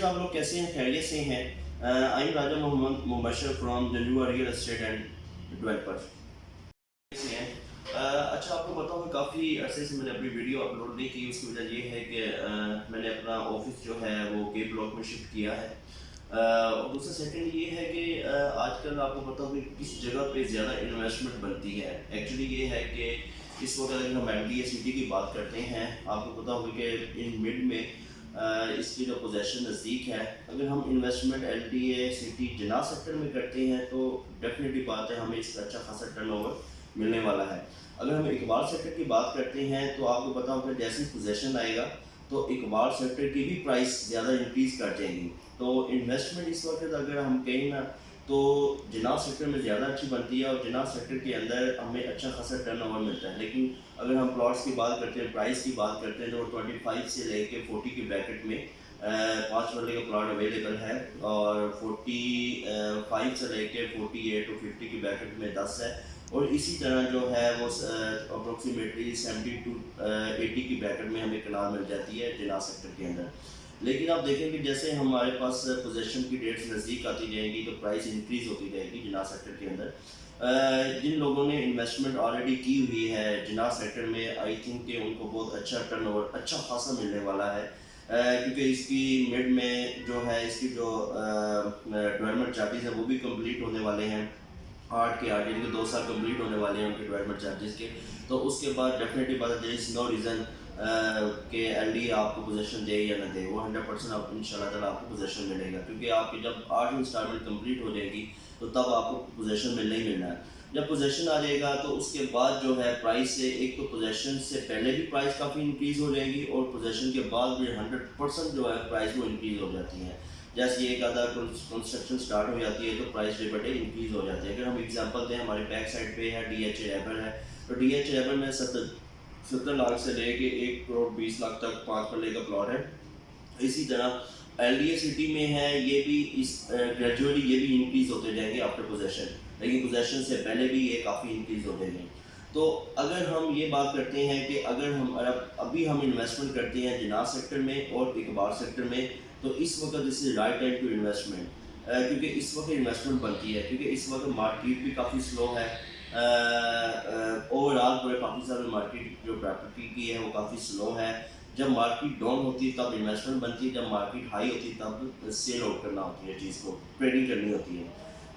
Wears آپ لوگ کیسے ہیں، خیریت سے ہیں I am Raja Muhammad Mubashir from Janjua real estate and developer اچھا آپ کو پتا ہوگا کافی عرصے سے میں نے اپنی ویڈیو اپلوڈ نہیں کی، اس کی وجہ یہ ہے کہ میں نے اپنا آفس جو ہے وہ کے بلاک میں شفٹ کیا ہے۔ اور دوسرا سیکنڈ یہ ہے کہ آج کل آپ کو پتا ہوگا کس جگہ پہ زیادہ انویسٹمنٹ بنتی ہے۔ ایکچولی یہ ہے کہ اس وقت اگر ہم ایل ڈی اے سٹی کی بات کرتے ہیں، آپ کو پتا ہوگا کہ ان مڈ میں اس کی جو پوزیشن نزدیک ہے، اگر ہم investment L D A city Jinnah sector میں کرتے ہیں تو ڈیفینیٹلی بات ہے، ہمیں اس کا اچھا خاصا ٹرن اوور ملنے والا ہے۔ اگر ہم اقبال سیکٹر کی بات کرتے ہیں تو آپ کو پتا ہوگا جیسے پوزیشن آئے گا تو اقبال سیکٹر کی بھی پرائس زیادہ انکریز کر جائیں گی۔ تو انویسٹمنٹ اس وقت اگر ہم کہیں نا تو جناب سیکٹر میں زیادہ اچھی بنتی ہے اور جناب سیکٹر کے اندر ہمیں اچھا خاصا ٹرن اوور ملتا ہے۔ لیکن اگر ہم پلاٹس کی بات کرتے ہیں پرائس کی بات کرتے ہیں، تو ٹوئنٹی فائیو سے لے کے فورٹی کی بریکٹ میں پانچ مرلے کا پلاٹ اویلیبل ہے۔ اور فورٹی فائیو سے لے کے فورٹی ایٹ اور ففٹی کی بریکٹ میں دس ہے۔ اور اسی طرح جو ہے وہ اپروکسیمیٹلی سیونٹی ٹو ایٹی کی بریکٹ میں ہمیں کنال مل جاتی ہے جناب سیکٹر کے اندر۔ لیکن آپ دیکھیں کہ جیسے ہمارے پاس پوزیشن کی ڈیٹس نزدیک آتی جائیں گی تو پرائس انکریز ہوتی جائے گی جناح سیکٹر کے اندر۔ جن لوگوں نے انویسٹمنٹ آلریڈی کی ہوئی ہے، جناح سیکٹر میں آئی تھنک کہ ان کو بہت اچھا ٹرن اوور اچھا خاصا ملنے والا ہے۔ کیونکہ اس کی مڈ میں جو ہے، اس کی جو ڈیولپمنٹ چارجز ہیں، وہ بھی کمپلیٹ ہونے والے ہیں۔ آٹھ کے آٹھ یعنی کہ دو سال کمپلیٹ ہونے والے ہیں ان کے ڈیولپمنٹ چارجز کے۔ تو اس کے بعد ڈیفینیٹلی بات ہے از نو ریزن کہ ایل ڈی آپ کو پوزیشن دے یا نہ دے، وہ ہنڈریڈ پرسینٹ آپ ان شاء اللہ تعالیٰ آپ کو پوزیشن ملے گا۔ کیونکہ آپ کی جب آٹھ انسٹالمنٹ کمپلیٹ ہو جائے گی، تو تب آپ کو پوزیشن ملنا ہی ملنا ہے۔ جب پوزیشن آ جائے گا، تو اس کے بعد جو ہے پرائز سے، ایک تو پوزیشن سے پہلے بھی پرائز کافی انکریز ہو جائے گی اور پوزیشن کے بعد بھی ہنڈریڈ پرسینٹ جو ہے پرائز وہ انکریز ہو جاتی ہے۔ جیسے ایک آدھا کنسٹرکشن سٹارٹ ہو جاتی ہے، تو پرائز ڈے بٹے انکریز ہو جاتی ہے اگر ہم ایگزامپل دیں، ہمارے بیک سائڈ پہ ہے ڈی ایچ اے ایبل ہے۔ تو ڈی ایچ اے ایبل میں ستر ستر لاکھ سے لے کے ایک کروڑ بیس لاکھ تک پانچ پلے کا پلاٹ ہے۔ اسی طرح ایل ڈی اے سٹی میں ہے، یہ بھی اس گریجولی یہ بھی انکریز ہوتے جائیں گے آفٹر پوزیشن لیکن پوزیشن سے پہلے بھی یہ کافی انکریز ہو جائیں گے تو اگر ہم یہ بات کرتے ہیں کہ اگر ہم ابھی ہم انویسٹمنٹ کرتے ہیں جناح سیکٹر میں اور اقبال سیکٹر میں، تو اس وقت اس is right time to investment کیونکہ اس وقت انویسٹمنٹ بنتی ہے، کیونکہ اس وقت مارکیٹ بھی کافی سلو ہے۔ اوور آل پورے پاکستان میں مارکیٹ جو پراپرٹی کی ہے وہ کافی سلو ہے۔ جب مارکیٹ ڈاؤن ہوتی ہے تب انویسٹمنٹ بنتی ہے، جب مارکیٹ ہائی ہوتی ہے تب سیل آؤٹ کرنا ہوتی ہے چیز کو ٹریڈنگ کرنی ہوتی ہے۔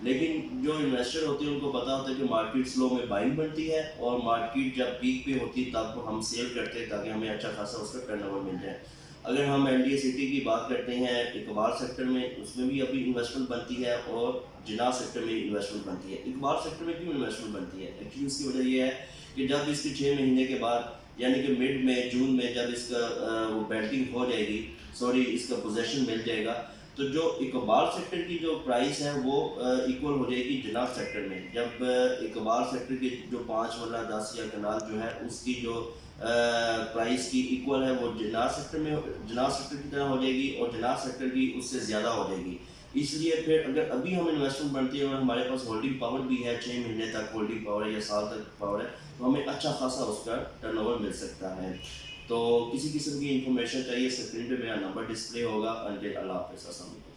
لیکن جو انویسٹر ہوتے ہیں ان کو پتہ ہوتا ہے کہ مارکیٹ سلو میں بائنگ بنتی ہے اور مارکیٹ جب پیک پہ ہوتی ہے تب ہم سیل کرتے ہیں تاکہ ہمیں اچھا خاصا اس کا ٹرن اوور مل جائے۔ اگر ہم ایل ڈی اے سٹی کی بات کرتے ہیں اقبال سیکٹر میں، اس میں بھی ابھی انویسٹمنٹ بنتی ہے اور جناح سیکٹر میں انویسٹمنٹ بنتی ہے۔ اقبال سیکٹر میں کیوں انویسٹمنٹ بنتی ہے؟ ایکچولی اس کی وجہ یہ ہے کہ جب اس کے چھ مہینے کے بعد یعنی کہ مڈ میں، جون میں جب اس کا وہ بیلٹنگ ہو جائے گی سوری اس کا پوزیشن مل جائے گا، تو جو اقبال سیکٹر کی جو پرائس ہے وہ ایکول ہو جائے گی جناح سیکٹر میں۔ جب اقبال سیکٹر کی جو پانچ مرلہ دس یا کنال جو ہے، اس کی جو پرائس کی ایکول ہے، وہ جناح سیکٹر میں جناح سیکٹر کی طرح ہو جائے گی اور جناح سیکٹر کی اس سے زیادہ ہو جائے گی۔ اس لیے پھر اگر ابھی ہم انویسٹمنٹ بنتی ہے اور ہمارے پاس ہولڈنگ پاور بھی ہے، چھ مہینے تک ہولڈنگ پاور ہے یا سال تک پاور ہے، تو ہمیں اچھا خاصا اس کا ٹرن اوور مل سکتا ہے۔ تو کسی قسم کی انفارمیشن چاہیے اسکرین پہ میرا نمبر ڈسپلے ہوگا۔ اللہ حافظ، السلام علیکم۔